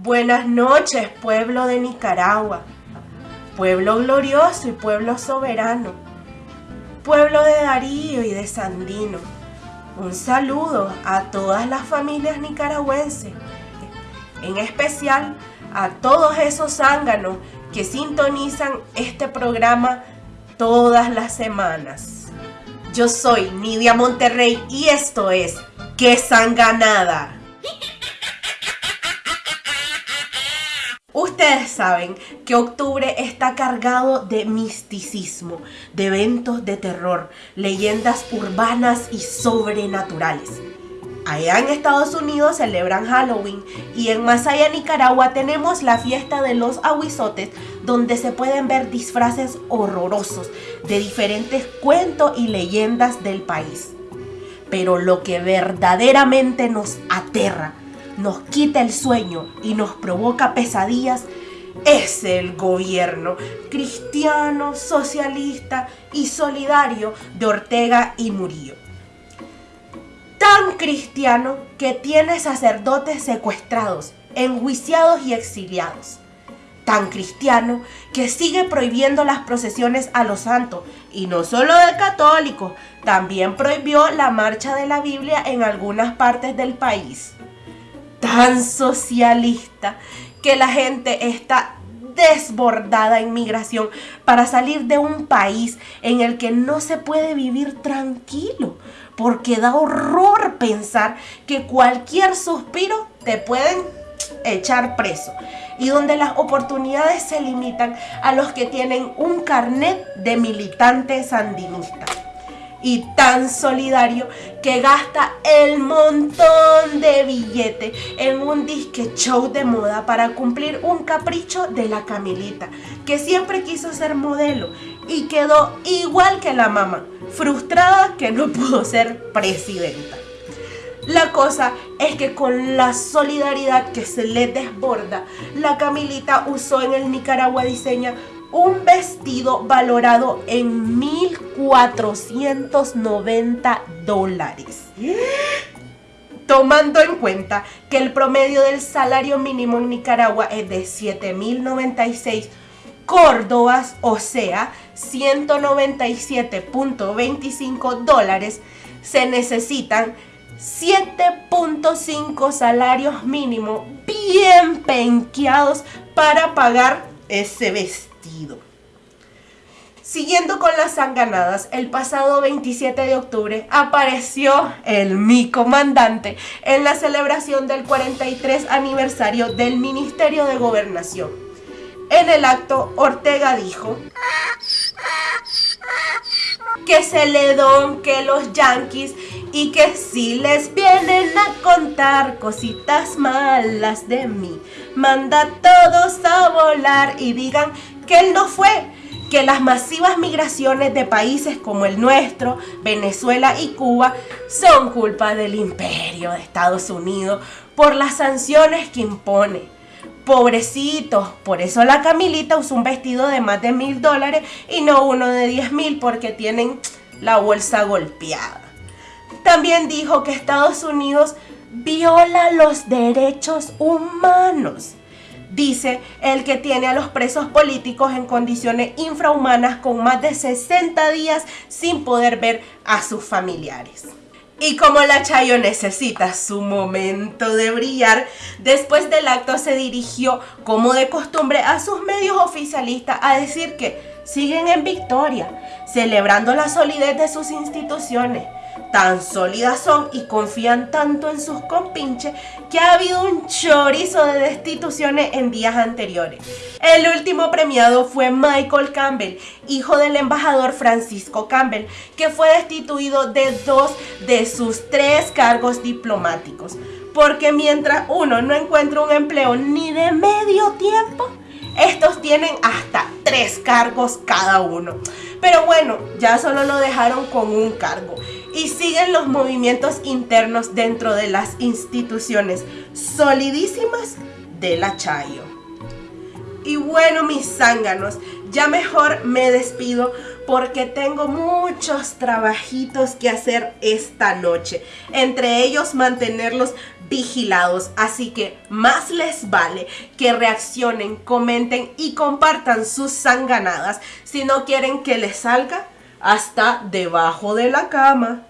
Buenas noches, pueblo de Nicaragua, pueblo glorioso y pueblo soberano, pueblo de Darío y de Sandino. Un saludo a todas las familias nicaragüenses, en especial a todos esos zánganos que sintonizan este programa todas las semanas. Yo soy Nidia Monterrey y esto es ¡Qué sanganada! Ustedes saben que octubre está cargado de misticismo, de eventos de terror, leyendas urbanas y sobrenaturales. Allá en Estados Unidos celebran Halloween y en Masaya, Nicaragua tenemos la fiesta de los aguizotes donde se pueden ver disfraces horrorosos de diferentes cuentos y leyendas del país. Pero lo que verdaderamente nos aterra, nos quita el sueño y nos provoca pesadillas es el gobierno cristiano, socialista y solidario de Ortega y Murillo tan cristiano que tiene sacerdotes secuestrados, enjuiciados y exiliados. Tan cristiano que sigue prohibiendo las procesiones a los santos, y no solo de católicos, también prohibió la marcha de la Biblia en algunas partes del país. Tan socialista que la gente está desbordada en migración para salir de un país en el que no se puede vivir tranquilo, porque da horror pensar que cualquier suspiro te pueden echar preso y donde las oportunidades se limitan a los que tienen un carnet de militante sandinista y tan solidario que gasta el montón de billete en un disque show de moda para cumplir un capricho de la Camilita, que siempre quiso ser modelo y quedó igual que la mamá, frustrada que no pudo ser presidenta. La cosa es que con la solidaridad que se le desborda, la Camilita usó en el Nicaragua Diseña un vestido valorado en 1.490 dólares. Tomando en cuenta que el promedio del salario mínimo en Nicaragua es de 7.096 córdobas, o sea, 197.25 dólares, se necesitan 7.5 salarios mínimos bien penqueados para pagar ese vestido. Siguiendo con las sanganadas, el pasado 27 de octubre apareció el mi comandante en la celebración del 43 aniversario del Ministerio de Gobernación. En el acto, Ortega dijo que se le don que los yanquis y que si les vienen a contar cositas malas de mí, manda todos a volar y digan que él no fue, que las masivas migraciones de países como el nuestro, Venezuela y Cuba, son culpa del imperio de Estados Unidos por las sanciones que impone. Pobrecitos, por eso la Camilita usó un vestido de más de mil dólares y no uno de diez mil porque tienen la bolsa golpeada. También dijo que Estados Unidos viola los derechos humanos dice el que tiene a los presos políticos en condiciones infrahumanas con más de 60 días sin poder ver a sus familiares. Y como la Chayo necesita su momento de brillar, después del acto se dirigió, como de costumbre, a sus medios oficialistas a decir que siguen en victoria, celebrando la solidez de sus instituciones, tan sólidas son y confían tanto en sus compinches que ha habido un chorizo de destituciones en días anteriores. El último premiado fue Michael Campbell, hijo del embajador Francisco Campbell, que fue destituido de dos de sus tres cargos diplomáticos. Porque mientras uno no encuentra un empleo ni de medio tiempo, estos tienen hasta tres cargos cada uno. Pero bueno, ya solo lo dejaron con un cargo y siguen los movimientos internos dentro de las instituciones solidísimas de la Chayo. Y bueno, mis zánganos, ya mejor me despido porque tengo muchos trabajitos que hacer esta noche. Entre ellos mantenerlos vigilados. Así que más les vale que reaccionen, comenten y compartan sus sanganadas. Si no quieren que les salga, hasta debajo de la cama.